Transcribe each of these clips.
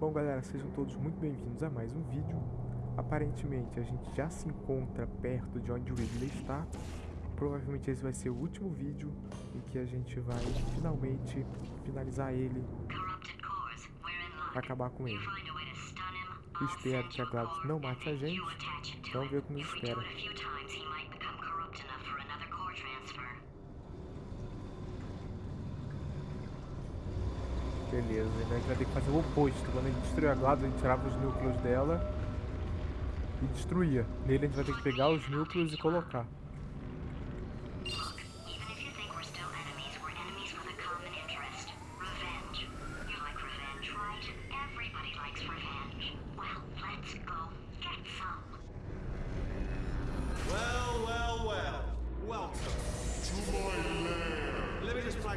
Bom galera, sejam todos muito bem-vindos a mais um vídeo. Aparentemente a gente já se encontra perto de onde o Ridley está. Provavelmente esse vai ser o último vídeo em que a gente vai finalmente finalizar ele acabar com ele. Espero que a GLaDOS não mate a gente. Vamos ver o que nos espera. Beleza, a gente vai ter que fazer o oposto. Quando a gente destruir a GLaDOS, a gente tirava os núcleos dela e destruía. Nele a gente vai ter que pegar os núcleos e colocar.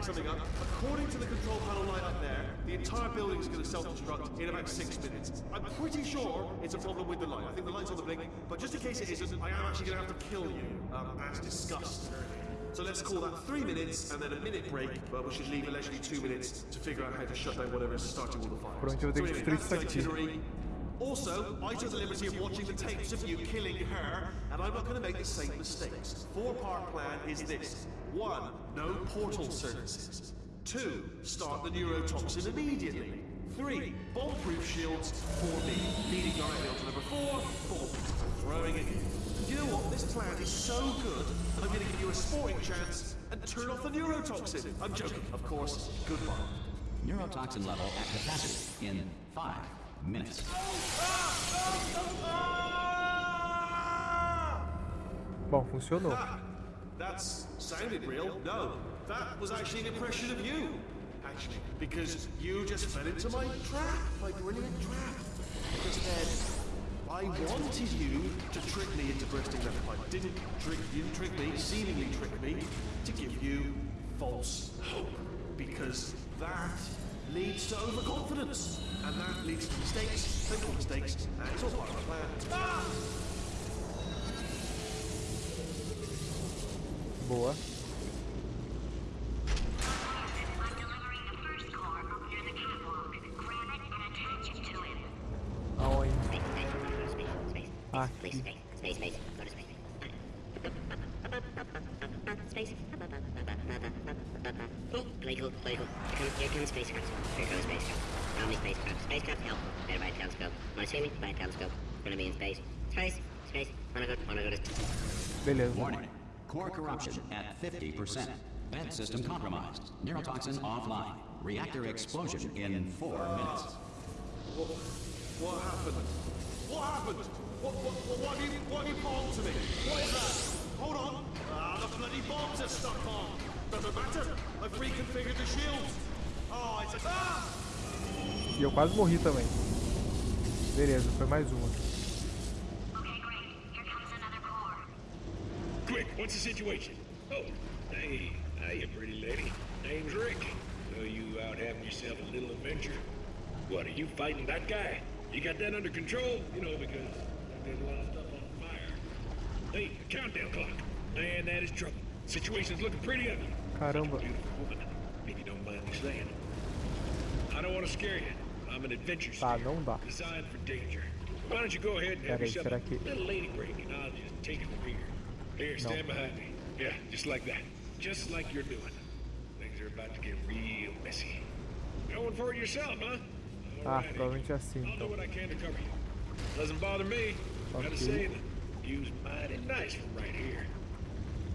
Something up. According to the control panel light up there, the entire building is going to self-destruct in about six minutes. I'm pretty sure it's a problem with the light. I think the light's on the blink, but just in case it isn't, I am actually going to have to kill you, um, as discussed. So let's call that three minutes and then a minute break, but we should leave allegedly two minutes to figure out how to shut down whatever is starting all the fires. so anyway, that's the itinerary. Also, I took the liberty of watching the tapes of you killing her, and I'm not going to make the same mistakes. Four-part plan is this. One, no portal surfaces. Two, start the neurotoxin immediately. Three, bomb-proof shields for me. Leading guardrail to number four, boom, throwing it in. You know what? This plan is so good I'm going to give you a sporting chance and turn off the neurotoxin. I'm joking, of course. Goodbye. Neurotoxin level at capacity in five minutes. Bom, funcionou. That sounded real. No, that was actually an impression of you. Actually, because you just fell into my trap, my brilliant trap. Because then I wanted you to trick me into bursting that pipe. Didn't trick you, trick me, seemingly trick me, to give you false hope. Because that leads to overconfidence. And that leads to mistakes, simple mistakes, and it's all part of the plan. Ah! Boa. Aonde? Aqui. Space, space, go to space. Space. Spacecraft? Spacecraft, help. Better buy a telescope. Wanna see me? Buy a telescope. Gonna be in space. Space, space. Wanna go, wanna go to... Beleza. Warning. Core corruption at 50%. Vent system compromised. Neurotoxin offline. Reactor explosion in four minutes. What, what happened? What happened? What, what, what, what, have you, what have you bombed to me? What is that? Hold on. Ah, the bloody bombs are stuck on. Doesn't matter. I've reconfigured the shields. Oh, it's a... Ah! Eu quase morri também. Beleza, foi mais uma. Quick, what's the situation? Oh, hey, hiya, pretty lady. Name's Rick. So you out having yourself a little adventure? What, are you fighting that guy? You got that under control? You know, because there's a lot of stuff on fire. Hey, countdown clock. Man, that is trouble. Situation's looking pretty ugly. Caramba. Beautiful woman, if you don't mind me saying. I don't want to scare you. I'm an adventure Tá, steer, não dá. designed for danger. Why don't you go ahead and have Peraí, yourself será a que- little lady break, and I'll just take it from here. Here, stand behind me. Yeah, just like that. Just like you're doing. Things are about to get real messy. Going for it yourself, huh? Ah, Alrighty. provavelmente é assim, I'll do então. what I can to cover you. Doesn't bother me. Gotta say, the view's mighty nice from right here.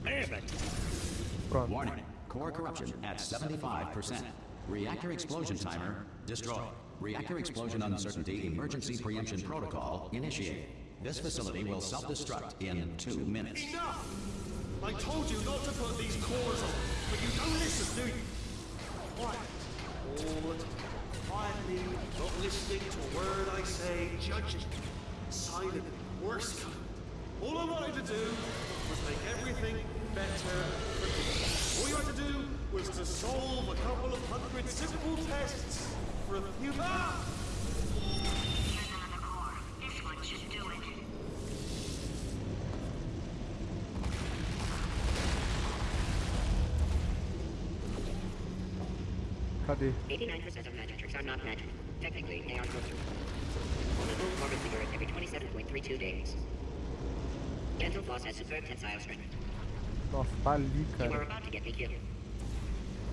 Man, that Warning. Core corruption at 75%. Reactor explosion timer destroyed. Reactor explosion uncertainty emergency preemption protocol initiated. This facility will self-destruct in two minutes. Enough! I told you not to put these cores on, but you don't listen, do you? Quiet. Time. Quietly, not listening to a word I say, judging. Silent, worst kind. All I wanted to do was make everything better solve a couple of hundred simple tests for a few... Ah! This one should do it. Cadê? 89% of magic tricks are not magic. Technically, they are filtered. On a full orbit figure every 27.32 days. Gentle Floss has superb tensile strength. Nossa, tá ali, You are about to get me killed.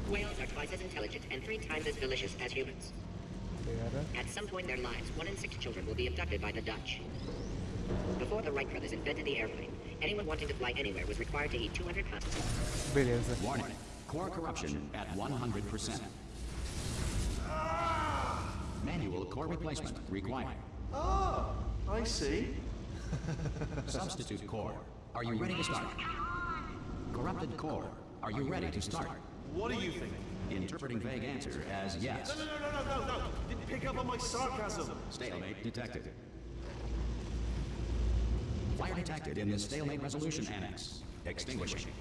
Whales are twice as intelligent and three times as delicious as humans. At some point in their lives, one in six children will be abducted by the Dutch. Before the Wright brothers invented the airplane, anyone wanting to fly anywhere was required to eat 200 pounds. Beleza. Warning. Core corruption at 100%. Manual core replacement required. Ah, I see. Substitute core. Are you ready to start? Corrupted core. Are you ready to start? What do you think? Interpreting vague answer as yes. No, no, no, no, no, no. Didn't pick up on my sarcasm. Stalemate detected. Fire detected in the stalemate resolution annex. Extinguishing.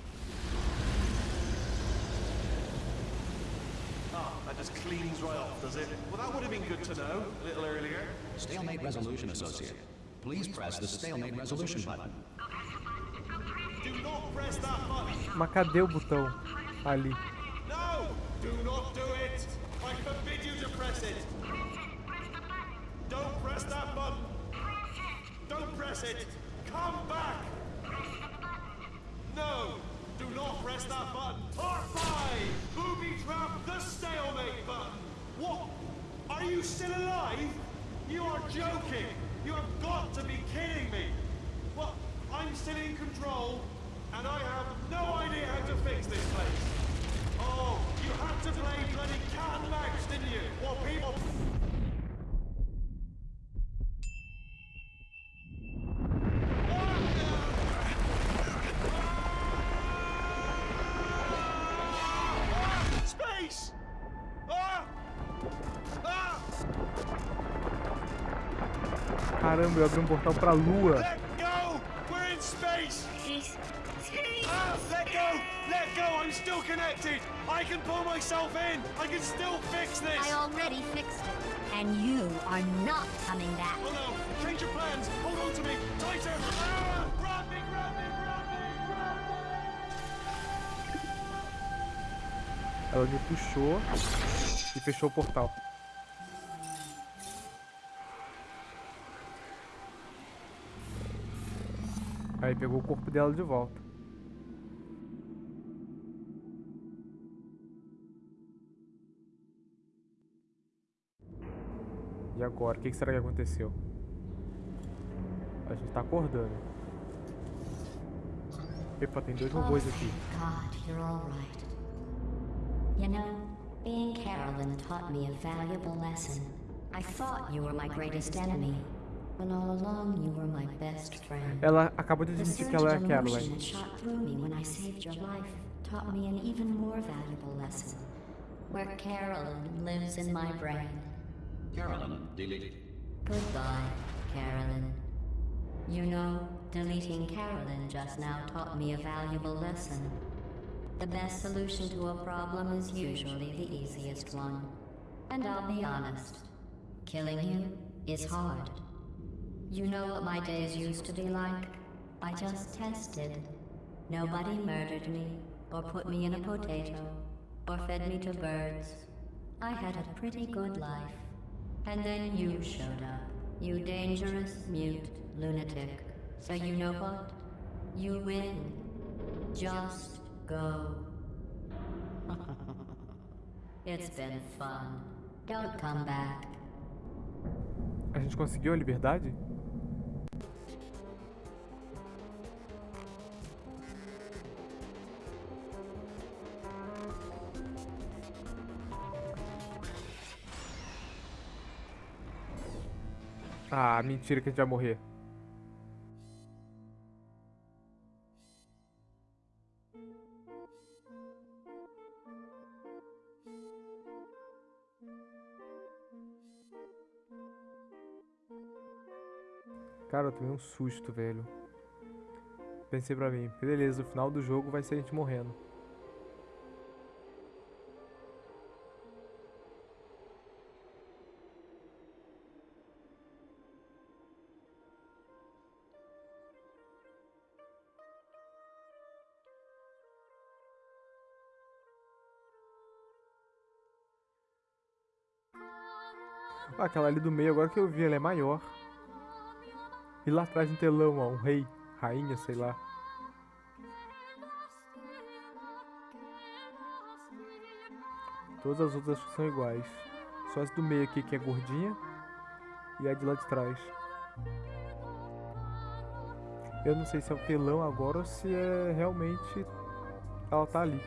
Ah, that just cleans right off, does it? Well, that would have been good to know a little earlier. Stalemate resolution associate. Please press the stalemate resolution button. Do not press that button. Mas cadê o botão? Ali. Do not do it! I forbid you to press it! Press it! Press the button! Don't press that button! Don't press it! Come back! No! Do not press that button! Part 5! Booby trap the stalemate button! What? Are you still alive? You are joking! You have got to be kidding me! Well, I'm still in control, and I have no idea how to fix this place. You had to play bloody cat and mouse, didn't you? While people... Space! Caramba, eu abri um portal pra lua. I'm still connected! I can pull myself in! I can still fix this! I already fixed it. And you are not coming back. Oh no! Change your plans! Hold on to me! Tighter! Ah! Grab me! Grab me! Grab me! Grab me! Ela me puxou e fechou o portal. Aí pegou o corpo dela de volta. E agora? O que será que aconteceu? A gente tá acordando. Epa, tem dois robôs aqui. God, you're all right. You know, being Carolyn taught me a valuable lesson. I thought you were my greatest enemy, when all along you were my best friend. Ela acabou de The admitir que ela é a Caroline. that shot through me when I saved your life taught me an even more valuable lesson. Where Carolyn lives in my brain. Caroline deleted. Goodbye, Caroline. You know, deleting Caroline just now taught me a valuable lesson. The best solution to a problem is usually the easiest one. And I'll be honest, killing you is hard. You know what my days used to be like? I just tested. Nobody murdered me, or put me in a potato, or fed me to birds. I had a pretty good life. And then you showed up. You dangerous, mute lunatic. So you know what? You win. Just go. it's been fun. Don't come back. A gente conseguiu a liberdade? Ah, mentira que a gente vai morrer. Cara, eu tomei um susto, velho. Pensei pra mim, beleza, o final do jogo vai ser a gente morrendo. Ah, aquela ali do meio, agora que eu vi, ela é maior. E lá atrás no telão, ó, um rei, rainha, sei lá. Todas as outras são iguais. Só essa do meio aqui que é gordinha. E a de lá de trás. Eu não sei se é o telão agora ou se é realmente ela tá ali.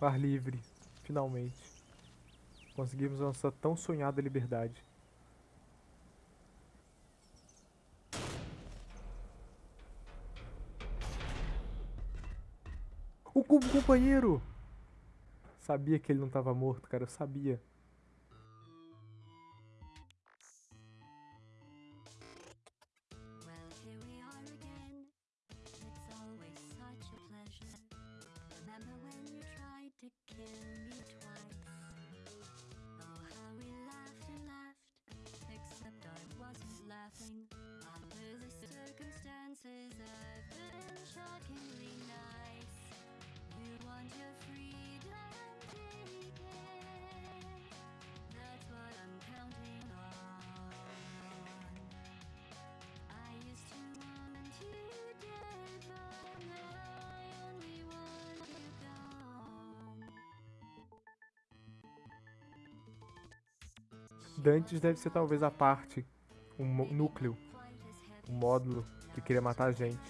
Par livre, finalmente. Conseguimos nossa tão sonhada liberdade. O cubo companheiro! Sabia que ele não estava morto, cara, eu sabia. Dantes deve ser talvez a parte, o núcleo, o módulo que queria matar a gente.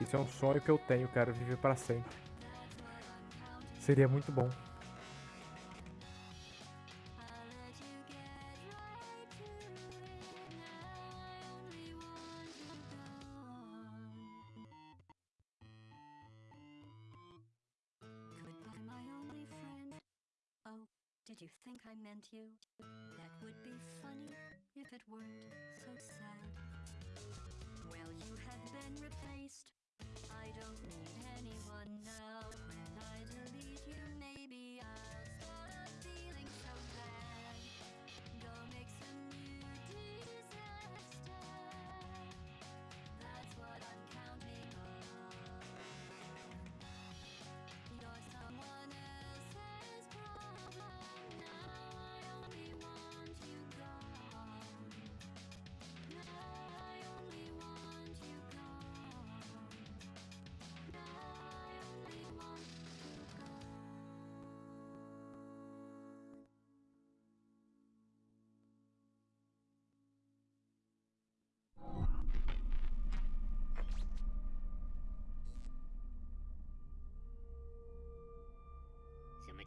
Isso é um sonho que eu tenho, cara, viver para sempre. Seria muito bom. Did you think I meant you? That would be funny if it weren't so sad. Well, you have been replaced. I don't need anyone now.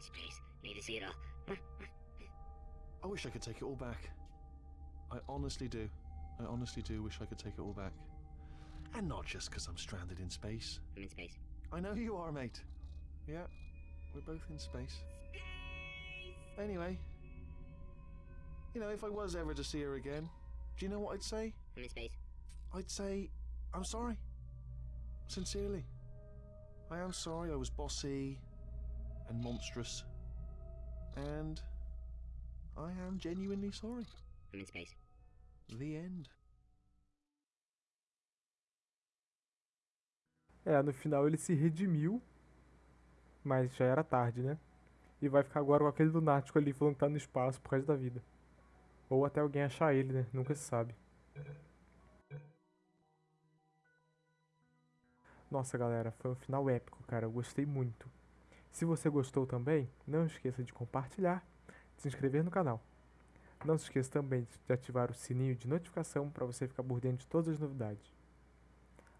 Space. Need to see it all. I wish I could take it all back. I honestly do. I honestly do wish I could take it all back. And not just because I'm stranded in space. I'm in space. I know you are, mate. Yeah, we're both in space. Anyway, you know, if I was ever to see her again, do you know what I'd say? I'm in space. I'd say, I'm sorry. Sincerely. I am sorry I was bossy and monstrous. And I am genuinely sorry. I'm in space. The end. É, no final ele se redimiu, mas já era tarde, né? E vai ficar agora com aquele lunático ali falando que tá no espaço por causa da vida. Ou até alguém achar ele, né? Nunca se sabe. Nossa, galera, foi um final épico, cara. Eu gostei muito. Se você gostou também, não esqueça de compartilhar, de se inscrever no canal. Não se esqueça também de ativar o sininho de notificação para você ficar por dentro de todas as novidades.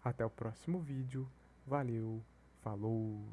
Até o próximo vídeo. Valeu, falou!